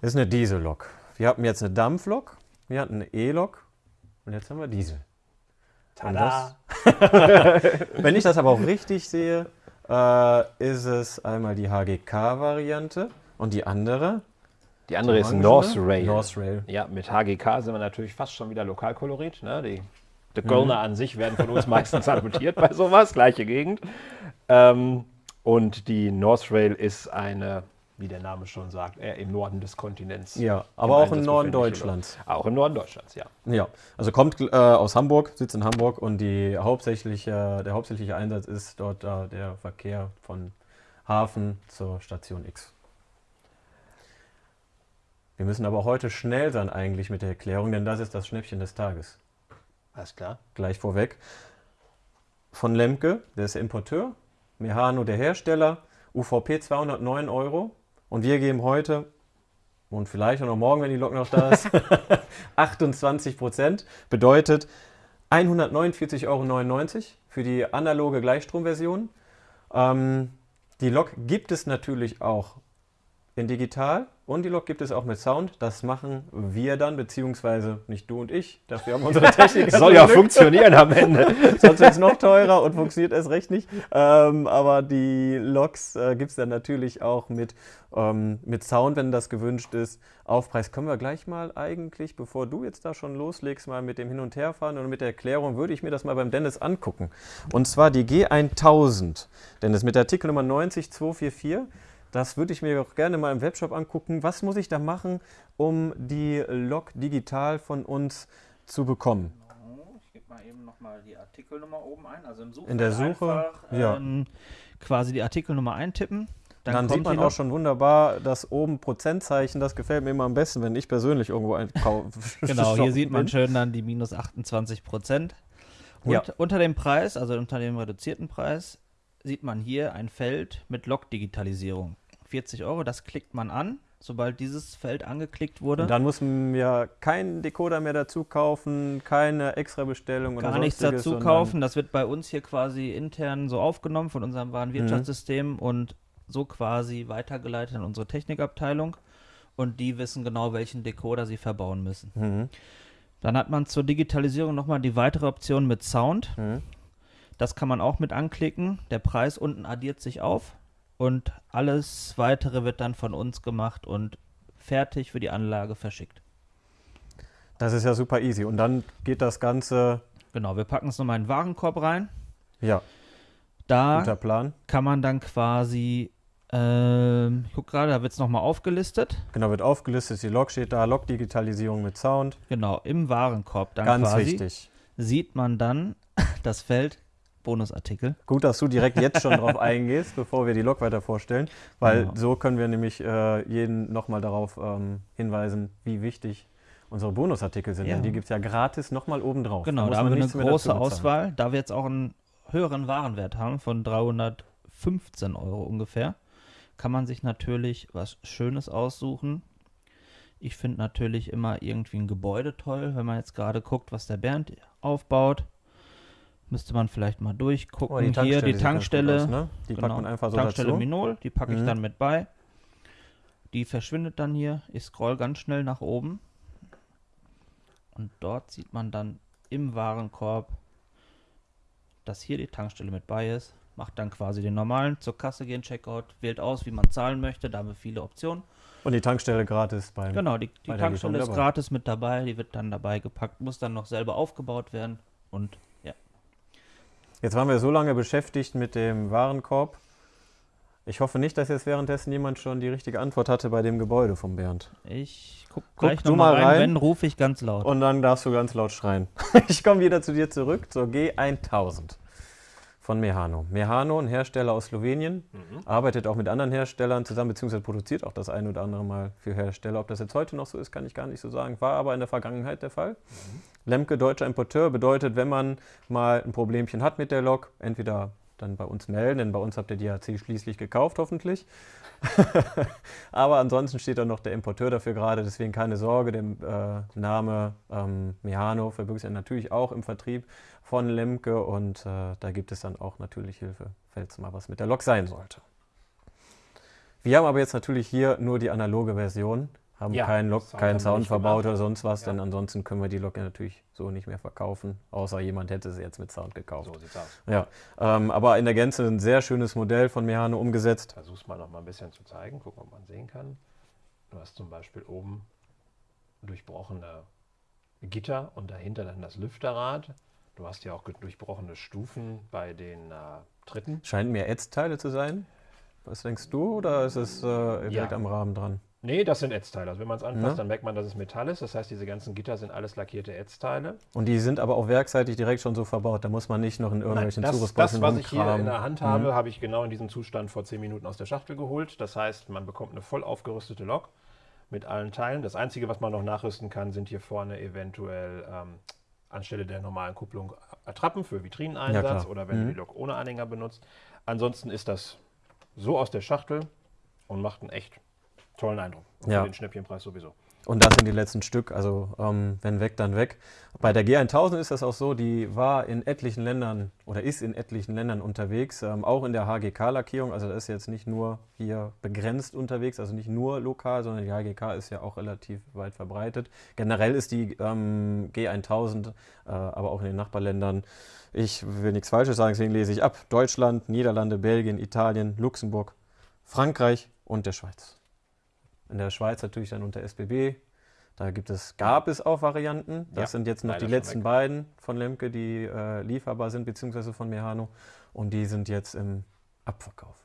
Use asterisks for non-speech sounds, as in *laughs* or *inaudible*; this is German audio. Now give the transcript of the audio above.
Das ist eine Diesellok. Wir hatten jetzt eine Dampflok, wir hatten eine E-Lok und jetzt haben wir Diesel. Das, *laughs* wenn ich das aber auch richtig sehe, äh, ist es einmal die HGK-Variante und die andere. Die andere ist Orangene? North Rail. North Rail. Ja, mit HGK sind wir natürlich fast schon wieder Lokalkolorit. Ne? Die, die Kölner an sich werden von uns meistens salutiert bei sowas, gleiche Gegend. Ähm, und die North Rail ist eine, wie der Name schon sagt, eher im Norden des Kontinents. Ja, aber auch im Norden Deutschlands. Lok. Auch im Norden Deutschlands, ja. Ja, also kommt äh, aus Hamburg, sitzt in Hamburg und die hauptsächliche, der hauptsächliche Einsatz ist dort äh, der Verkehr von Hafen zur Station X. Wir müssen aber heute schnell sein eigentlich mit der Erklärung, denn das ist das Schnäppchen des Tages. Alles klar. Gleich vorweg. Von Lemke, der ist der Importeur, Mehano der Hersteller, UVP 209 Euro und wir geben heute und vielleicht auch noch morgen, wenn die Lok noch da ist, *laughs* 28 Prozent. Bedeutet 149,99 Euro für die analoge Gleichstromversion. Ähm, die Lok gibt es natürlich auch in digital und die Lok gibt es auch mit Sound. Das machen wir dann, beziehungsweise nicht du und ich. Dafür haben wir unsere *laughs* Techniker. Soll ja Glück. funktionieren am Ende. *laughs* Sonst wird es noch teurer und funktioniert erst recht nicht. Ähm, aber die Loks äh, gibt es dann natürlich auch mit, ähm, mit Sound, wenn das gewünscht ist. Aufpreis können wir gleich mal eigentlich, bevor du jetzt da schon loslegst, mal mit dem Hin- und Herfahren und mit der Erklärung, würde ich mir das mal beim Dennis angucken. Und zwar die G1000. Dennis, mit der Artikelnummer 90244. Das würde ich mir auch gerne mal im Webshop angucken. Was muss ich da machen, um die Lok digital von uns zu bekommen? Ich gebe mal eben nochmal die Artikelnummer oben ein. Also im Suchfeld In der Suche, einfach, ja. ähm, quasi die Artikelnummer eintippen. Dann, dann sieht man auch schon wunderbar das oben Prozentzeichen. Das gefällt mir immer am besten, wenn ich persönlich irgendwo einkaufe. *laughs* Genau, hier sieht man schön dann die minus 28 Prozent. Und Ja. unter dem Preis, also unter dem reduzierten Preis, sieht man hier ein Feld mit Log-Digitalisierung. 40 Euro, das klickt man an. Sobald dieses Feld angeklickt wurde, Und dann muss man ja keinen Decoder mehr dazu kaufen, keine extra Bestellung oder gar nichts dazu kaufen. Das wird bei uns hier quasi intern so aufgenommen von unserem Mhm. Warenwirtschaftssystem und so quasi weitergeleitet an unsere Technikabteilung. Und die wissen genau, welchen Decoder sie verbauen müssen. Mhm. Dann hat man zur Digitalisierung nochmal die weitere Option mit Sound. Mhm. Das kann man auch mit anklicken. Der Preis unten addiert sich auf und alles weitere wird dann von uns gemacht und fertig für die Anlage verschickt. Das ist ja super easy. Und dann geht das Ganze, Genau, wir packen es nochmal in den Warenkorb rein. ja, Da guter Plan. kann man dann quasi, ähm, ich gucke gerade, da wird es nochmal aufgelistet. Genau, wird aufgelistet, die Log steht da, Log-Digitalisierung mit Sound. Genau, im Warenkorb dann Ganz quasi wichtig. sieht man dann *laughs* das Feld Bonusartikel. Gut, dass du direkt jetzt schon drauf *laughs* eingehst, bevor wir die Log weiter vorstellen, weil Genau. so können wir nämlich äh, jeden nochmal darauf ähm, hinweisen, wie wichtig unsere Bonusartikel sind. Ja. Denn die gibt es ja gratis nochmal oben drauf. Genau, muss da haben wir eine große. Auswahl. Da wir jetzt auch einen höheren Warenwert haben von 315 Euro ungefähr, kann man sich natürlich was Schönes aussuchen. Ich finde natürlich immer irgendwie ein Gebäude toll, wenn man jetzt gerade guckt, was der Bernd aufbaut. Müsste man vielleicht mal durchgucken. Oh, die Hier die Tankstelle. aus, ne? Die genau, packt man einfach so Tankstelle dazu. Minol, die packe ich Mhm. dann mit bei. Die verschwindet dann hier. Ich scroll ganz schnell nach oben. Und dort sieht man dann im Warenkorb, dass hier die Tankstelle mit bei ist. Macht dann quasi den normalen zur Kasse gehen, Checkout, wählt aus, wie man zahlen möchte. Da haben wir viele Optionen. Und die Tankstelle gratis beim. Genau, die, die bei Tankstelle ist dabei. gratis mit dabei. Die wird dann dabei gepackt, muss dann noch selber aufgebaut werden. Und Jetzt waren wir so lange beschäftigt mit dem Warenkorb. Ich hoffe nicht, dass jetzt währenddessen jemand schon die richtige Antwort hatte bei dem Gebäude vom Bernd. ich guck Guck gleich du nochmal mal rein. rein. Wenn, rufe ich ganz laut. Und dann darfst du ganz laut schreien. *laughs* Ich komme wieder zu dir zurück zur G1000 von Mehano. Mehano, ein Hersteller aus Slowenien, arbeitet auch mit anderen Herstellern zusammen, beziehungsweise produziert auch das ein oder andere Mal für Hersteller. Ob das jetzt heute noch so ist, kann ich gar nicht so sagen. War aber in der Vergangenheit der Fall. Lemke, deutscher Importeur, bedeutet, wenn man mal ein Problemchen hat mit der Lok, entweder dann bei uns melden, denn bei uns habt ihr die HC schließlich gekauft, hoffentlich. *laughs* Aber ansonsten steht da noch der Importeur dafür gerade, deswegen keine Sorge. Der äh, Name ähm, Mehano verbirgt sich natürlich auch im Vertrieb von Lemke und äh, da gibt es dann auch natürlich Hilfe, falls mal was mit der Lok sein sollte. Wir haben aber jetzt natürlich hier nur die analoge Version. Haben Ja, keinen, Lok, Sound keinen Sound verbaut oder sonst was, Ja. denn ansonsten können wir die Lok ja natürlich so nicht mehr verkaufen, außer jemand hätte sie jetzt mit Sound gekauft. So sieht's aus. Ja, ähm, aber in der Gänze ein sehr schönes Modell von Mehano umgesetzt. Versuch's mal noch mal ein bisschen zu zeigen, gucken, ob man sehen kann. Du hast zum Beispiel oben durchbrochene Gitter und dahinter dann das Lüfterrad. Du hast ja auch durchbrochene Stufen bei den äh, Tritten. Scheint mir Ätzteile zu sein. Was denkst du oder ist es äh, direkt Ja. am Rahmen dran? Nee, das sind Ätzteile. Also wenn man es anfasst, Ne? dann merkt man, dass es Metall ist. Das heißt, diese ganzen Gitter sind alles lackierte Ätzteile. Und die sind aber auch werkseitig direkt schon so verbaut. Da muss man nicht noch in irgendwelchen das, Zurüstboxen das, was ich hier rumkramen. in der Hand habe, habe ich genau in diesem Zustand vor 10 Minuten aus der Schachtel geholt. Das heißt, man bekommt eine voll aufgerüstete Lok mit allen Teilen. Das Einzige, was man noch nachrüsten kann, sind hier vorne eventuell ähm, anstelle der normalen Kupplung Attrappen für Ja, Vitrineneinsatz klar. oder wenn Mhm. du die Lok ohne Anhänger benutzt. Ansonsten ist das so aus der Schachtel und macht einen echt tollen Eindruck. Und Ja. Für den Schnäppchenpreis sowieso. Und das sind die letzten Stück, also ähm, wenn weg, dann weg. Bei der G1000 ist das auch so, die war in etlichen Ländern oder ist in etlichen Ländern unterwegs, ähm, auch in der HGK-Lackierung. Also das ist jetzt nicht nur hier begrenzt unterwegs, also nicht nur lokal, sondern die HGK ist ja auch relativ weit verbreitet. Generell ist die ähm, G1000 äh, aber auch in den Nachbarländern, ich will nichts Falsches sagen, deswegen lese ich ab, Deutschland, Niederlande, Belgien, Italien, Luxemburg, Frankreich und der Schweiz. In der Schweiz natürlich dann unter SBB. Da gibt es, gab es auch Varianten. Das Ja, sind jetzt noch die letzten beiden von Lemke, die äh, lieferbar sind, beziehungsweise von Mehano. Und die sind jetzt im Abverkauf.